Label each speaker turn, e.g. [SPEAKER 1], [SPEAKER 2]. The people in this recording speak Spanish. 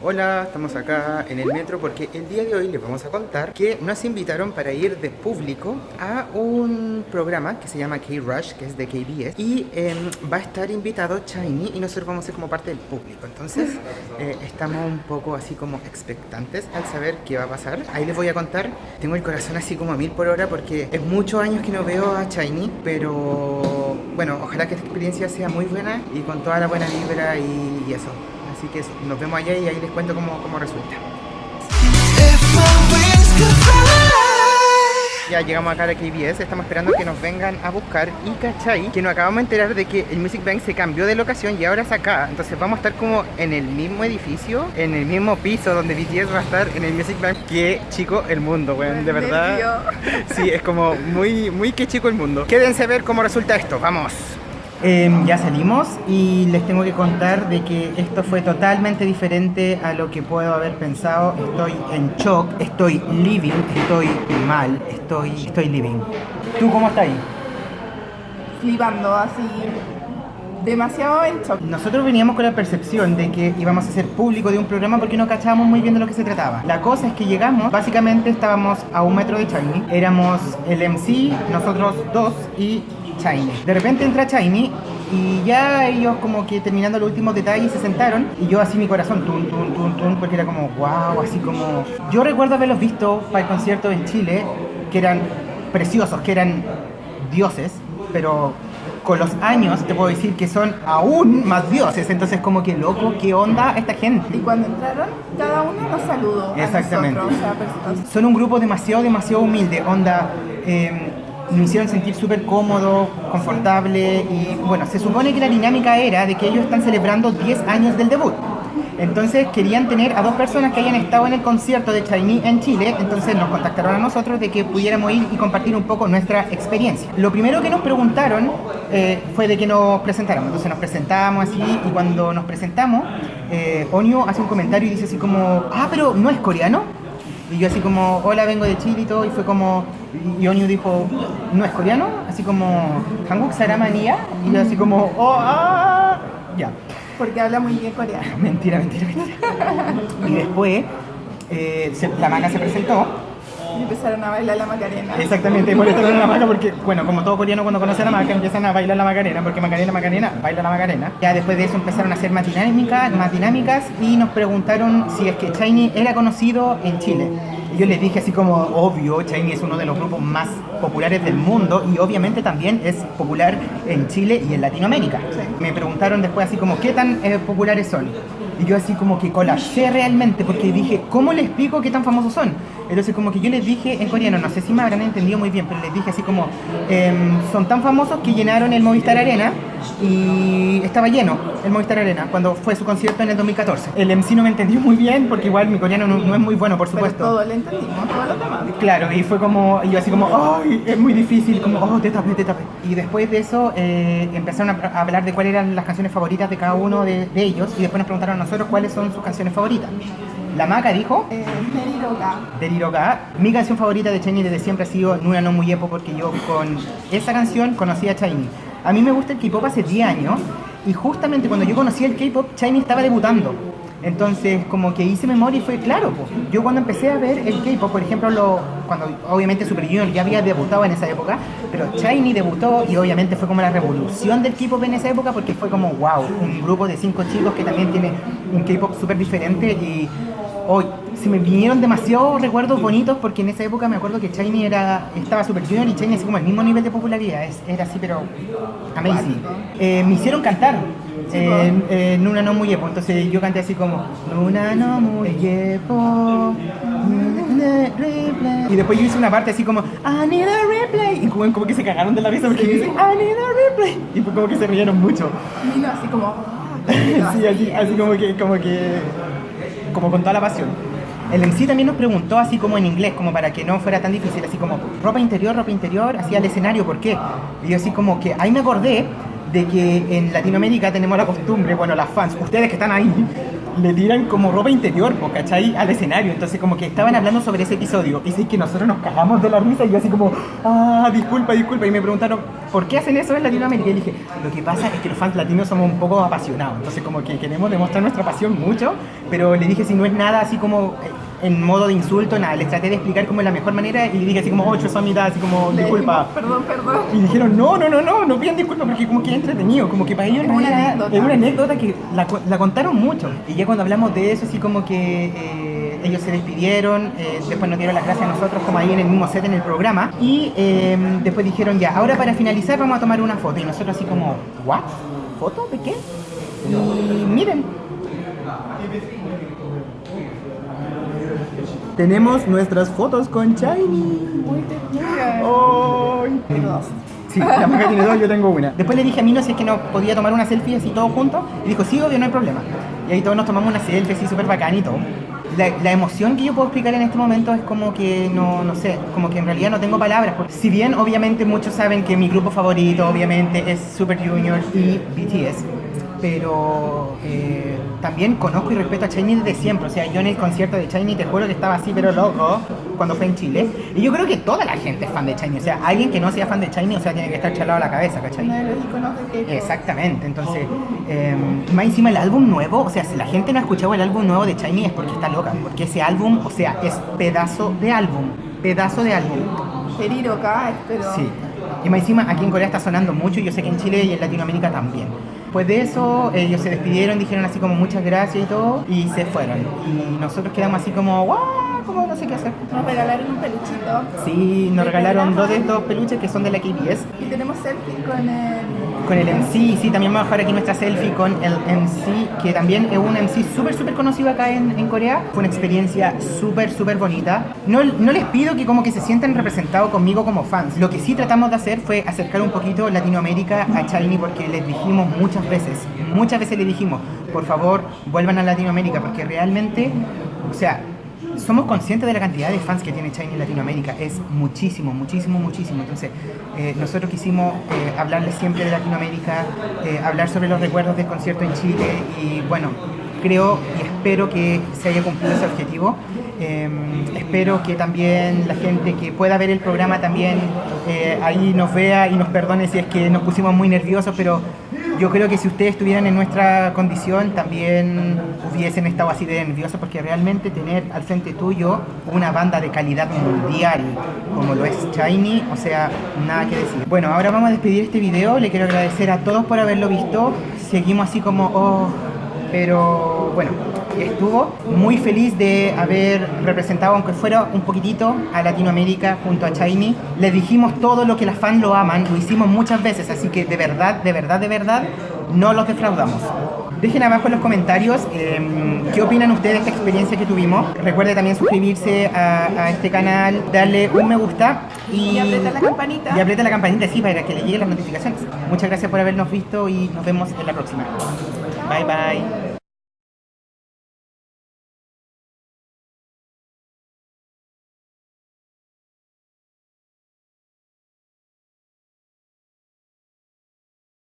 [SPEAKER 1] Hola, estamos acá en el metro porque el día de hoy les vamos a contar que nos invitaron para ir de público a un programa que se llama K-Rush, que es de KBS, y em, va a estar invitado Shiny y nosotros vamos a ser como parte del público. Entonces, eh, estamos un poco así como expectantes al saber qué va a pasar. Ahí les voy a contar, tengo el corazón así como a mil por hora porque es muchos años que no veo a Shiny, pero bueno, ojalá que esta experiencia sea muy buena y con toda la buena vibra y, y eso. Así que nos vemos allá y ahí les cuento cómo, cómo resulta. Ya llegamos acá a KBS, estamos esperando que nos vengan a buscar y cachai que nos acabamos de enterar de que el Music Bank se cambió de locación y ahora es acá. Entonces vamos a estar como en el mismo edificio, en el mismo piso donde BTS va a estar en el Music Bank que chico el mundo, weón, de verdad. Sí, es como muy, muy que chico el mundo. Quédense a ver cómo resulta esto, vamos Em, ya salimos y les tengo que contar de que esto fue totalmente diferente a lo que puedo haber pensado. Estoy en shock, estoy living, estoy mal, estoy, estoy living. ¿Tú cómo estás ahí?
[SPEAKER 2] Flipando, así demasiado en shock.
[SPEAKER 1] Nosotros veníamos con la percepción de que íbamos a ser público de un programa porque no cachábamos muy bien de lo que se trataba. La cosa es que llegamos, básicamente estábamos a un metro de Chiny, éramos el MC, nosotros dos y Shiny. De repente entra Shiny y ya ellos como que terminando los últimos detalles se sentaron y yo así mi corazón tun tun tun tun porque era como wow, así como yo recuerdo haberlos visto para el concierto en Chile que eran preciosos, que eran dioses, pero con los años te puedo decir que son aún más dioses, entonces como que loco, ¿qué onda esta gente?
[SPEAKER 2] Y cuando entraron, cada uno nos saludó.
[SPEAKER 1] Exactamente.
[SPEAKER 2] A nosotros, o sea,
[SPEAKER 1] son un grupo demasiado, demasiado humilde, onda... Eh, me hicieron sentir súper cómodo, confortable y bueno, se supone que la dinámica era de que ellos están celebrando 10 años del debut. Entonces querían tener a dos personas que hayan estado en el concierto de Chinese en Chile, entonces nos contactaron a nosotros de que pudiéramos ir y compartir un poco nuestra experiencia. Lo primero que nos preguntaron eh, fue de que nos presentáramos, entonces nos presentamos así y cuando nos presentamos, eh, Onio hace un comentario y dice así como, ah, pero no es coreano. Y yo así como, hola, vengo de Chile y todo, y fue como, y Onyu dijo, ¿no es coreano? Así como, Hanguk Saramanía, y yo así como, oh, ah, ya.
[SPEAKER 2] Porque habla muy bien coreano.
[SPEAKER 1] Mentira, mentira, mentira. y después, eh, se, la maca se presentó,
[SPEAKER 2] y empezaron a bailar la Macarena.
[SPEAKER 1] Exactamente, por eso la Maca, porque, bueno, como todo coreano cuando conoce a la Maca, empiezan a bailar la Macarena, porque Macarena, Macarena, baila la Macarena. Ya después de eso empezaron a hacer más dinámicas, más dinámicas y nos preguntaron si es que Shiny era conocido en Chile. Y yo les dije así como, obvio, Shiny es uno de los grupos más populares del mundo y obviamente también es popular en Chile y en Latinoamérica. Me preguntaron después así como, ¿qué tan eh, populares son? Y yo así como que colapsé realmente porque dije, ¿cómo les explico qué tan famosos son? Entonces como que yo les dije en coreano, no sé si me habrán entendido muy bien, pero les dije así como, em, son tan famosos que llenaron el Movistar Arena y estaba lleno el Movistar Arena cuando fue su concierto en el 2014. El MC no me entendió muy bien porque igual mi coreano no, es muy bueno, por supuesto.
[SPEAKER 2] Pero todo lo entendimos, todo lo demás.
[SPEAKER 1] Claro, y fue como, y yo así como, ay, es muy difícil, como, oh, te tapé, te tapé. Y después de eso eh, empezaron a, hablar de cuáles eran las canciones favoritas de cada uno de, de ellos y después nos preguntaron a nosotros cuáles son sus canciones favoritas. La Maca dijo
[SPEAKER 2] eh, Deriroga.
[SPEAKER 1] Deriroga. Mi canción favorita de Shiny desde siempre ha sido Nuna no muy epo porque yo con esa canción conocí a Shiny. A mí me gusta el K-pop hace 10 años y justamente cuando yo conocí el K-pop, Shiny estaba debutando. Entonces, como que hice memoria y fue claro, yo cuando empecé a ver el K-pop, por ejemplo, lo, cuando obviamente Super Junior ya había debutado en esa época, pero Shiny debutó y obviamente fue como la revolución del K-pop en esa época porque fue como, wow, un grupo de cinco chicos que también tiene un K-pop súper diferente y hoy se me vinieron demasiados recuerdos bonitos porque en esa época me acuerdo que Shiny era, estaba Super Junior y Shiny así como el mismo nivel de popularidad, era así pero amazing. Eh, me hicieron cantar en, en Nuna no muy epo, entonces yo canté así como Nuna no muy epo y después yo hice una parte así como I need a replay y como, que se cagaron de la risa porque sí. dice I need a replay y fue como que se rieron mucho.
[SPEAKER 2] Y no, así como
[SPEAKER 1] sí, así, así como que como que como con toda la pasión. El MC también nos preguntó así como en inglés, como para que no fuera tan difícil, así como ropa interior, ropa interior, hacia el escenario, ¿por qué? Y yo así como que ahí me acordé de que en Latinoamérica tenemos la costumbre, bueno, las fans, ustedes que están ahí, le tiran como ropa interior, ¿cachai? Al escenario. Entonces como que estaban hablando sobre ese episodio. Y sí que nosotros nos cagamos de la risa y yo así como, ah, disculpa, disculpa. Y me preguntaron, ¿por qué hacen eso en Latinoamérica? Y dije, lo que pasa es que los fans latinos somos un poco apasionados, entonces como que queremos demostrar nuestra pasión mucho, pero le dije si no es nada así como eh, en modo de insulto, nada, les traté de explicar como es la mejor manera y dije así como, ocho son mitad, así como,
[SPEAKER 2] Le
[SPEAKER 1] disculpa.
[SPEAKER 2] dijimos, Perdón, perdón.
[SPEAKER 1] Y dijeron, no, no, no, no, no pidan disculpas porque como que es entretenido, como que para ellos
[SPEAKER 2] Es
[SPEAKER 1] en
[SPEAKER 2] una anécdota.
[SPEAKER 1] es una anécdota que la, la contaron mucho. Y ya cuando hablamos de eso, así como que eh, ellos se despidieron, eh, después nos dieron las gracias a nosotros como ahí en el mismo set en el programa. Y eh, después dijeron, ya, ahora para finalizar vamos a tomar una foto. Y nosotros así como, ¿what? ¿Foto? ¿De qué? Y miren. Tenemos nuestras fotos con Shiny.
[SPEAKER 2] Muy ternura.
[SPEAKER 1] ¡Ay!
[SPEAKER 2] Tengo dos.
[SPEAKER 1] Sí, la Maca tiene dos, yo tengo una. Después le dije a Mino si es que no podía tomar una selfie así todos juntos. Y dijo, sí, obvio, no hay problema. Y ahí todos nos tomamos una selfie así súper bacán y todo. La, la emoción que yo puedo explicar en este momento es como que no, no sé, como que en realidad no tengo palabras. Porque si bien obviamente muchos saben que mi grupo favorito obviamente es Super Junior y BTS, pero eh, también conozco y respeto a Shiny desde siempre. O sea, yo en el concierto de Shiny te juro que estaba así, pero loco, cuando fue en Chile. Y yo creo que toda la gente es fan de Shiny. O sea, alguien que no sea fan de Shiny, o sea, tiene que estar chalado a la cabeza, ¿cachai?
[SPEAKER 2] De los.
[SPEAKER 1] Exactamente, entonces, eh, más encima el álbum nuevo, o sea, si la gente no ha escuchado el álbum nuevo de Shiny es porque está loca, porque ese álbum, o sea, es pedazo de álbum, pedazo de álbum.
[SPEAKER 2] Periroca, pero
[SPEAKER 1] Sí. Y más encima aquí en Corea está sonando mucho, y yo sé que en Chile y en Latinoamérica también. Pues de eso, ellos se despidieron, dijeron así como muchas gracias y todo, y se fueron. Y nosotros quedamos así como, ¡guau! Como no sé qué hacer.
[SPEAKER 2] nos regalaron un peluchito.
[SPEAKER 1] Sí, nos regalaron dos de estos peluches que son de la KBS.
[SPEAKER 2] Y tenemos selfie con el...
[SPEAKER 1] Con el MC, sí, también vamos a dejar aquí nuestra selfie con el MC, que también es un MC súper, súper conocido acá en, en Corea. Fue una experiencia súper, súper bonita. No, no les pido que como que se sientan representados conmigo como fans. Lo que sí tratamos de hacer fue acercar un poquito Latinoamérica a Shiny porque les dijimos muchas veces, muchas veces les dijimos, por favor, vuelvan a Latinoamérica porque realmente, o sea, somos conscientes de la cantidad de fans que tiene Shiny en Latinoamérica. Es muchísimo, muchísimo, muchísimo. Entonces, eh, nosotros quisimos eh, hablarles siempre de Latinoamérica, eh, hablar sobre los recuerdos del concierto en Chile y bueno, creo y espero que se haya cumplido ese objetivo. Eh, espero que también la gente que pueda ver el programa también eh, ahí nos vea y nos perdone si es que nos pusimos muy nerviosos, pero yo creo que si ustedes estuvieran en nuestra condición también hubiesen estado así de nerviosos porque realmente tener al frente tuyo una banda de calidad mundial como lo es Shiny, o sea, nada que decir. Bueno, ahora vamos a despedir este video, le quiero agradecer a todos por haberlo visto, seguimos así como, oh, pero bueno, estuvo muy feliz de haber representado, aunque fuera un poquitito, a Latinoamérica junto a Shiny. Les dijimos todo lo que las fans lo aman, lo hicimos muchas veces, así que de verdad, de verdad, de verdad, no los defraudamos. Dejen abajo en los comentarios eh, qué opinan ustedes de esta experiencia que tuvimos. Recuerde también suscribirse a, a este canal, darle un me gusta y,
[SPEAKER 2] Y apretar la campanita.
[SPEAKER 1] Y aprieta la campanita, sí, para que le lleguen las notificaciones. Muchas gracias por habernos visto y nos vemos en la próxima. Bye bye.